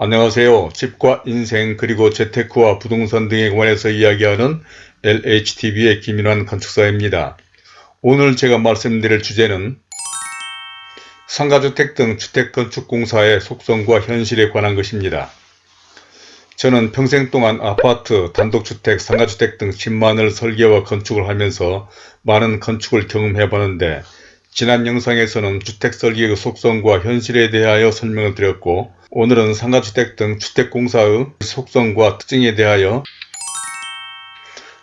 안녕하세요. 집과 인생 그리고 재테크와 부동산 등에 관해서 이야기하는 LHTV의 김인환 건축사입니다. 오늘 제가 말씀드릴 주제는 상가주택 등 주택건축공사의 속성과 현실에 관한 것입니다. 저는 평생 동안 아파트, 단독주택, 상가주택 등 10만을 설계와 건축을 하면서 많은 건축을 경험해 보는데 지난 영상에서는 주택 설계의 속성과 현실에 대하여 설명을 드렸고 오늘은 상가주택 등 주택공사의 속성과 특징에 대하여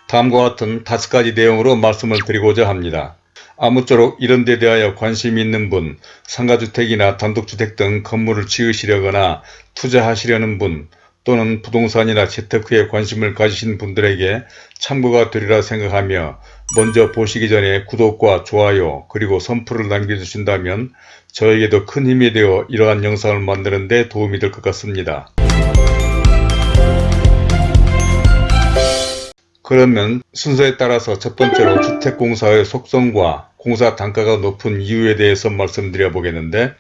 다음과 같은 다섯 가지 내용으로 말씀을 드리고자 합니다. 아무쪼록 이런 데 대하여 관심이 있는 분, 상가주택이나 단독주택 등 건물을 지으시려거나 투자하시려는 분, 또는 부동산이나 재테크에 관심을 가지신 분들에게 참고가 되리라 생각하며 먼저 보시기 전에 구독과 좋아요 그리고 선풀을 남겨주신다면 저에게도 큰 힘이 되어 이러한 영상을 만드는 데 도움이 될 것 같습니다. 그러면 순서에 따라서 첫 번째로 주택공사의 속성과 공사 단가가 높은 이유에 대해서 말씀드려 보겠는데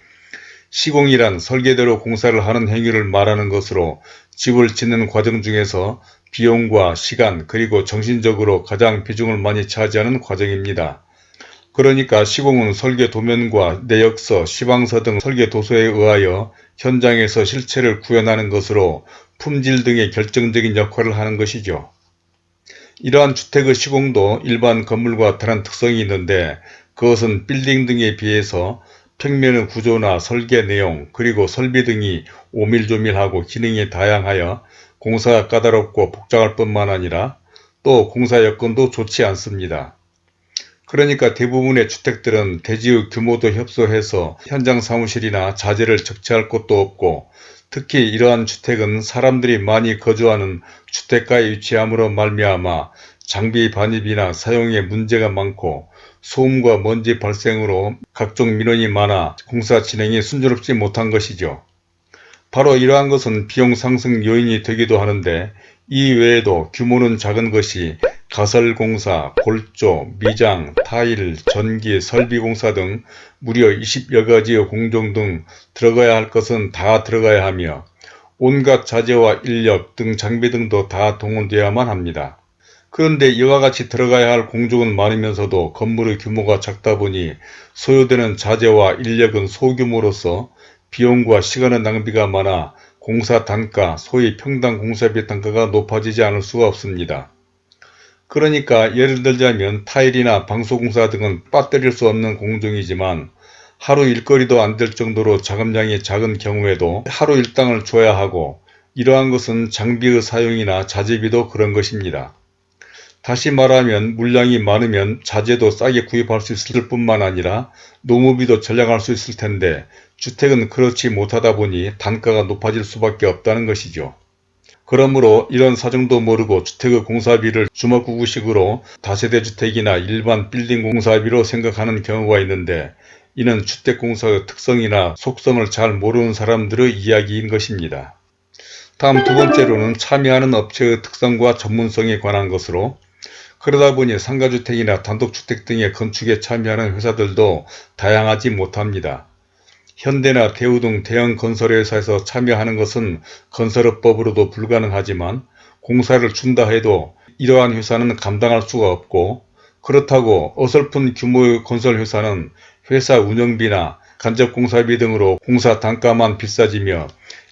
시공이란 설계대로 공사를 하는 행위를 말하는 것으로 집을 짓는 과정 중에서 비용과 시간 그리고 정신적으로 가장 비중을 많이 차지하는 과정입니다. 그러니까 시공은 설계 도면과 내역서, 시방서 등 설계 도서에 의하여 현장에서 실체를 구현하는 것으로 품질 등의 결정적인 역할을 하는 것이죠. 이러한 주택의 시공도 일반 건물과 다른 특성이 있는데 그것은 빌딩 등에 비해서 평면의 구조나 설계 내용 그리고 설비 등이 오밀조밀하고 기능이 다양하여 공사가 까다롭고 복잡할 뿐만 아니라 또 공사 여건도 좋지 않습니다. 그러니까 대부분의 주택들은 대지의 규모도 협소해서 현장 사무실이나 자재를 적재할 곳도 없고 특히 이러한 주택은 사람들이 많이 거주하는 주택가에 위치함으로 말미암아 장비 반입이나 사용에 문제가 많고 소음과 먼지 발생으로 각종 민원이 많아 공사 진행이 순조롭지 못한 것이죠. 바로 이러한 것은 비용 상승 요인이 되기도 하는데 이 외에도 규모는 작은 것이 가설공사, 골조, 미장, 타일, 전기, 설비공사 등 무려 20여 가지의 공정 등 들어가야 할 것은 다 들어가야 하며 온갖 자재와 인력 등 장비 등도 다 동원되어야만 합니다. 그런데 이와 같이 들어가야 할 공중은 많으면서도 건물의 규모가 작다 보니 소요되는 자재와 인력은 소규모로서 비용과 시간의 낭비가 많아 공사 단가, 소위 평당 공사비 단가가 높아지지 않을 수가 없습니다. 그러니까 예를 들자면 타일이나 방소공사 등은 빠뜨릴 수 없는 공정이지만 하루 일거리도 안 될 정도로 자금량이 작은 경우에도 하루 일당을 줘야 하고 이러한 것은 장비의 사용이나 자재비도 그런 것입니다. 다시 말하면 물량이 많으면 자재도 싸게 구입할 수 있을 뿐만 아니라 노무비도 절약할 수 있을 텐데 주택은 그렇지 못하다 보니 단가가 높아질 수밖에 없다는 것이죠. 그러므로 이런 사정도 모르고 주택의 공사비를 주먹구구식으로 다세대 주택이나 일반 빌딩 공사비로 생각하는 경우가 있는데 이는 주택공사의 특성이나 속성을 잘 모르는 사람들의 이야기인 것입니다. 다음 두 번째로는 참여하는 업체의 특성과 전문성에 관한 것으로 그러다 보니 상가주택이나 단독주택 등의 건축에 참여하는 회사들도 다양하지 못합니다. 현대나 대우 등 대형 건설회사에서 참여하는 것은 건설업법으로도 불가능하지만 공사를 준다 해도 이러한 회사는 감당할 수가 없고 그렇다고 어설픈 규모의 건설회사는 회사 운영비나 간접공사비 등으로 공사 단가만 비싸지며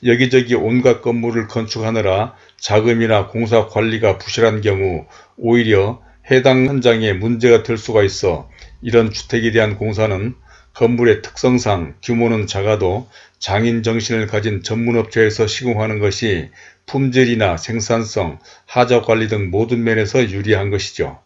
여기저기 온갖 건물을 건축하느라 자금이나 공사 관리가 부실한 경우 오히려 해당 현장에 문제가 될 수가 있어 이런 주택에 대한 공사는 건물의 특성상 규모는 작아도 장인 정신을 가진 전문업체에서 시공하는 것이 품질이나 생산성, 하자관리 등 모든 면에서 유리한 것이죠.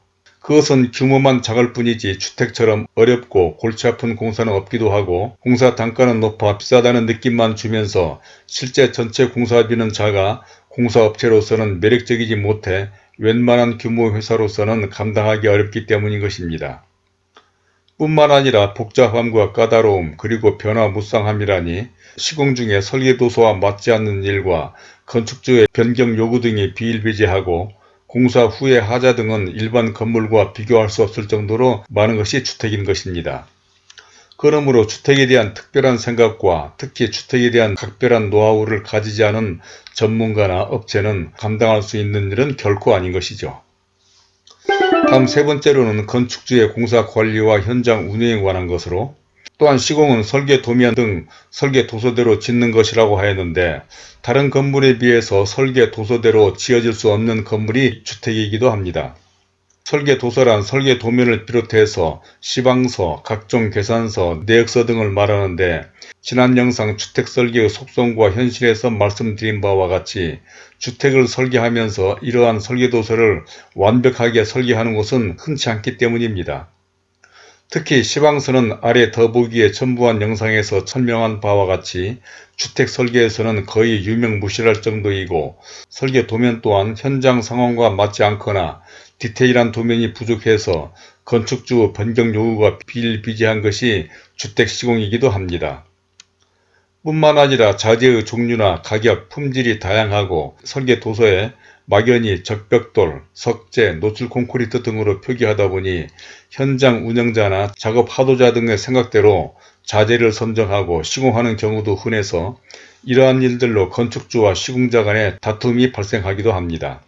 그것은 규모만 작을 뿐이지 주택처럼 어렵고 골치 아픈 공사는 없기도 하고 공사 단가는 높아 비싸다는 느낌만 주면서 실제 전체 공사비는 작아 공사업체로서는 매력적이지 못해 웬만한 규모 회사로서는 감당하기 어렵기 때문인 것입니다. 뿐만 아니라 복잡함과 까다로움 그리고 변화무쌍함이라니 시공 중에 설계도서와 맞지 않는 일과 건축주의 변경 요구 등이 비일비재하고 공사 후의 하자 등은 일반 건물과 비교할 수 없을 정도로 많은 것이 주택인 것입니다. 그러므로 주택에 대한 특별한 생각과 특히 주택에 대한 각별한 노하우를 가지지 않은 전문가나 업체는 감당할 수 있는 일은 결코 아닌 것이죠. 다음 세 번째로는 건축주의 공사 관리와 현장 운영에 관한 것으로 또한 시공은 설계 도면 등 설계 도서대로 짓는 것이라고 하였는데 다른 건물에 비해서 설계 도서대로 지어질 수 없는 건물이 주택이기도 합니다. 설계 도서란 설계 도면을 비롯해서 시방서, 각종 계산서, 내역서 등을 말하는데 지난 영상 주택 설계의 속성과 현실에서 말씀드린 바와 같이 주택을 설계하면서 이러한 설계 도서를 완벽하게 설계하는 것은 흔치 않기 때문입니다. 특히 시방서는 아래 더보기에 첨부한 영상에서 설명한 바와 같이 주택 설계에서는 거의 유명무실할 정도이고 설계 도면 또한 현장 상황과 맞지 않거나 디테일한 도면이 부족해서 건축주 변경 요구가 비일비재한 것이 주택 시공이기도 합니다. 뿐만 아니라 자재의 종류나 가격, 품질이 다양하고 설계 도서에 막연히 적벽돌, 석재, 노출 콘크리트 등으로 표기하다 보니 현장 운영자나 작업 하도자 등의 생각대로 자재를 선정하고 시공하는 경우도 흔해서 이러한 일들로 건축주와 시공자 간의 다툼이 발생하기도 합니다.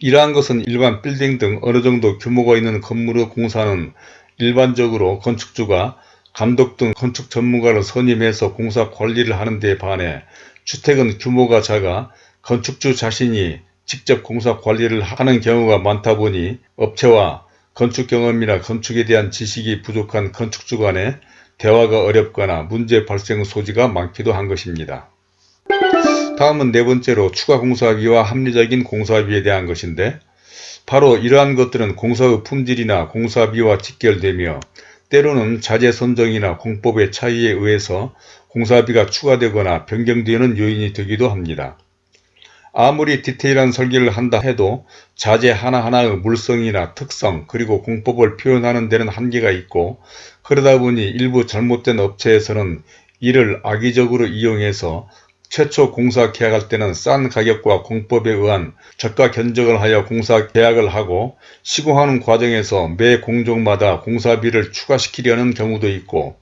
이러한 것은 일반 빌딩 등 어느 정도 규모가 있는 건물의 공사는 일반적으로 건축주가 감독 등 건축 전문가를 선임해서 공사 관리를 하는 데 반해 주택은 규모가 작아 건축주 자신이 직접 공사 관리를 하는 경우가 많다 보니 업체와 건축 경험이나 건축에 대한 지식이 부족한 건축주 간의 대화가 어렵거나 문제 발생 소지가 많기도 한 것입니다. 다음은 네 번째로 추가 공사비와 합리적인 공사비에 대한 것인데 바로 이러한 것들은 공사의 품질이나 공사비와 직결되며 때로는 자재 선정이나 공법의 차이에 의해서 공사비가 추가되거나 변경되는 요인이 되기도 합니다. 아무리 디테일한 설계를 한다 해도 자재 하나하나의 물성이나 특성 그리고 공법을 표현하는 데는 한계가 있고 그러다 보니 일부 잘못된 업체에서는 이를 악의적으로 이용해서 최초 공사 계약할 때는 싼 가격과 공법에 의한 저가 견적을 하여 공사 계약을 하고 시공하는 과정에서 매 공종마다 공사비를 추가시키려는 경우도 있고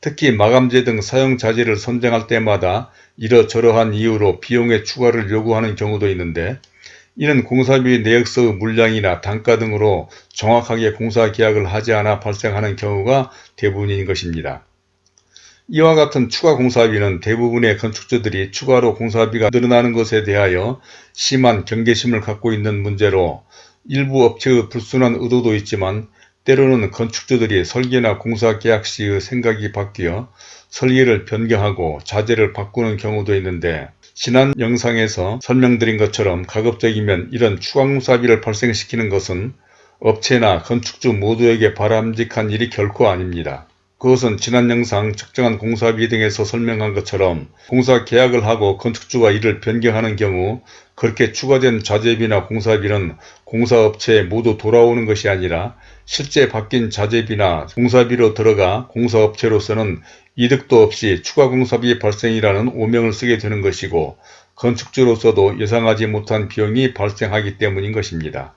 특히 마감재 등 사용 자재를 선정할 때마다 이러저러한 이유로 비용의 추가를 요구하는 경우도 있는데 이는 공사비 내역서의 물량이나 단가 등으로 정확하게 공사 계약을 하지 않아 발생하는 경우가 대부분인 것입니다. 이와 같은 추가 공사비는 대부분의 건축주들이 추가로 공사비가 늘어나는 것에 대하여 심한 경계심을 갖고 있는 문제로 일부 업체의 불순한 의도도 있지만 때로는 건축주들이 설계나 공사 계약 시의 생각이 바뀌어 설계를 변경하고 자재를 바꾸는 경우도 있는데 지난 영상에서 설명드린 것처럼 가급적이면 이런 추가공사비를 발생시키는 것은 업체나 건축주 모두에게 바람직한 일이 결코 아닙니다. 그것은 지난 영상 적정한 공사비 등에서 설명한 것처럼 공사 계약을 하고 건축주가 이를 변경하는 경우 그렇게 추가된 자재비나 공사비는 공사업체에 모두 돌아오는 것이 아니라 실제 바뀐 자재비나 공사비로 들어가 공사업체로서는 이득도 없이 추가 공사비 발생이라는 오명을 쓰게 되는 것이고 건축주로서도 예상하지 못한 비용이 발생하기 때문인 것입니다.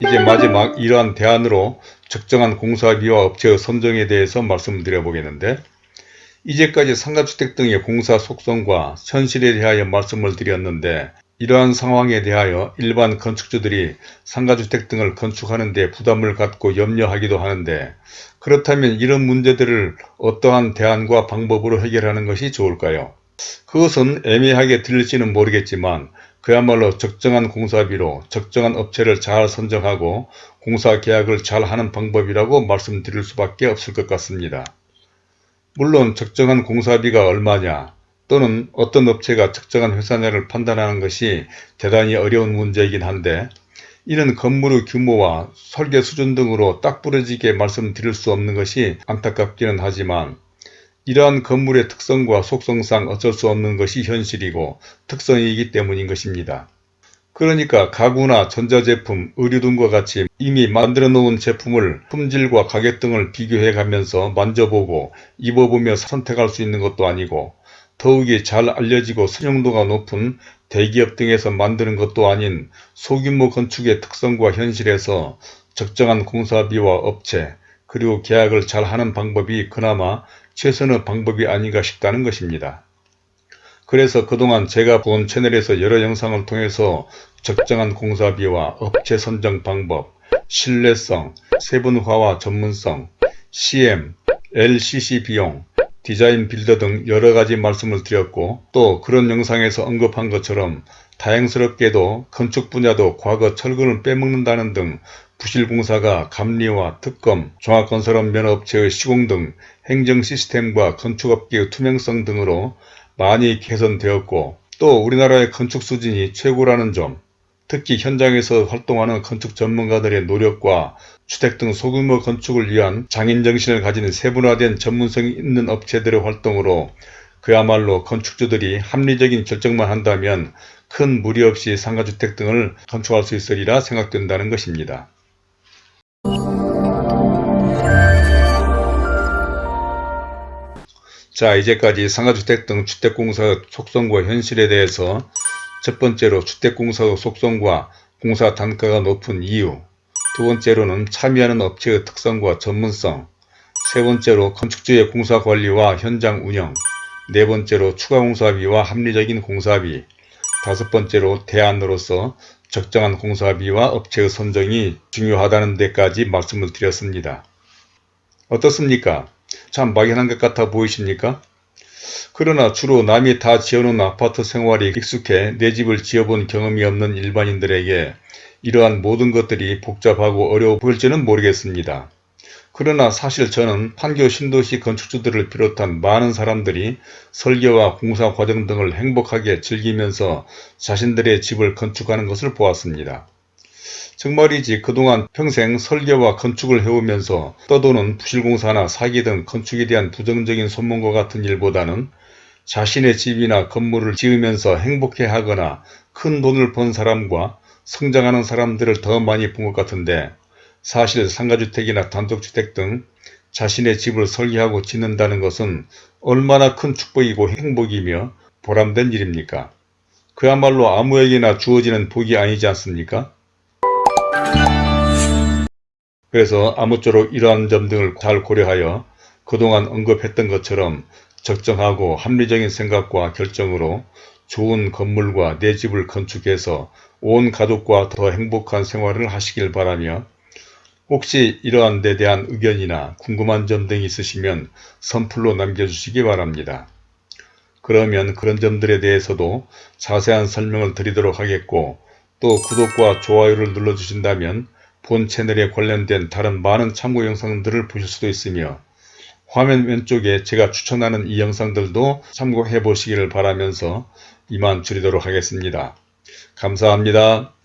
이제 마지막 이러한 대안으로 적정한 공사비와 업체의 선정에 대해서 말씀드려 보겠는데 이제까지 상가주택 등의 공사 속성과 현실에 대하여 말씀을 드렸는데 이러한 상황에 대하여 일반 건축주들이 상가주택 등을 건축하는 데 부담을 갖고 염려하기도 하는데 그렇다면 이런 문제들을 어떠한 대안과 방법으로 해결하는 것이 좋을까요? 그것은 애매하게 들릴지는 모르겠지만 그야말로 적정한 공사비로 적정한 업체를 잘 선정하고 공사 계약을 잘 하는 방법이라고 말씀드릴 수밖에 없을 것 같습니다. 물론 적정한 공사비가 얼마냐 또는 어떤 업체가 적정한 회사냐를 판단하는 것이 대단히 어려운 문제이긴 한데 이는 건물의 규모와 설계 수준 등으로 딱 부러지게 말씀드릴 수 없는 것이 안타깝기는 하지만 이러한 건물의 특성과 속성상 어쩔 수 없는 것이 현실이고 특성이기 때문인 것입니다. 그러니까 가구나 전자제품, 의류 등과 같이 이미 만들어 놓은 제품을 품질과 가격 등을 비교해 가면서 만져보고 입어보며 선택할 수 있는 것도 아니고 더욱이 잘 알려지고 선용도가 높은 대기업 등에서 만드는 것도 아닌 소규모 건축의 특성과 현실에서 적정한 공사비와 업체, 그리고 계약을 잘 하는 방법이 그나마 최선의 방법이 아닌가 싶다는 것입니다. 그래서 그동안 제가 본 채널에서 여러 영상을 통해서 적정한 공사비와 업체 선정 방법, 신뢰성, 세분화와 전문성, CM, LCC 비용, 디자인 빌더 등 여러가지 말씀을 드렸고 또 그런 영상에서 언급한 것처럼 다행스럽게도 건축 분야도 과거 철근을 빼먹는다는 등 부실공사가 감리와 특검, 종합건설업 면허업체의 시공 등 행정 시스템과 건축업계의 투명성 등으로 많이 개선되었고 또 우리나라의 건축 수준이 최고라는 점, 특히 현장에서 활동하는 건축 전문가들의 노력과 주택 등 소규모 건축을 위한 장인정신을 가진 세분화된 전문성이 있는 업체들의 활동으로 그야말로 건축주들이 합리적인 결정만 한다면 큰 무리 없이 상가주택 등을 건축할 수 있으리라 생각된다는 것입니다. 자 이제까지 상가주택 등 주택공사 속성과 현실에 대해서 첫 번째로 주택공사 속성과 공사 단가가 높은 이유 두 번째로는 참여하는 업체의 특성과 전문성 세 번째로 건축주의 공사관리와 현장 운영 네 번째로 추가 공사비와 합리적인 공사비 다섯 번째로 대안으로서 적정한 공사비와 업체의 선정이 중요하다는 데까지 말씀을 드렸습니다. 어떻습니까? 참 막연한 것 같아 보이십니까? 그러나 주로 남이 다 지어놓은 아파트 생활이 익숙해 내 집을 지어본 경험이 없는 일반인들에게 이러한 모든 것들이 복잡하고 어려워 보일지는 모르겠습니다. 그러나 사실 저는 판교 신도시 건축주들을 비롯한 많은 사람들이 설계와 공사 과정 등을 행복하게 즐기면서 자신들의 집을 건축하는 것을 보았습니다. 정말이지 그동안 평생 설계와 건축을 해오면서 떠도는 부실공사나 사기 등 건축에 대한 부정적인 소문과 같은 일보다는 자신의 집이나 건물을 지으면서 행복해하거나 큰 돈을 번 사람과 성장하는 사람들을 더 많이 본 것 같은데 사실 상가주택이나 단독주택 등 자신의 집을 설계하고 짓는다는 것은 얼마나 큰 축복이고 행복이며 보람된 일입니까? 그야말로 아무에게나 주어지는 복이 아니지 않습니까? 그래서 아무쪼록 이러한 점 등을 잘 고려하여 그동안 언급했던 것처럼 적정하고 합리적인 생각과 결정으로 좋은 건물과 내 집을 건축해서 온 가족과 더 행복한 생활을 하시길 바라며 혹시 이러한 데 대한 의견이나 궁금한 점 등이 있으시면 선플로 남겨주시기 바랍니다. 그러면 그런 점들에 대해서도 자세한 설명을 드리도록 하겠고 또 구독과 좋아요를 눌러주신다면 본 채널에 관련된 다른 많은 참고 영상들을 보실 수도 있으며 화면 왼쪽에 제가 추천하는 이 영상들도 참고해 보시기를 바라면서 이만 줄이도록 하겠습니다. 감사합니다.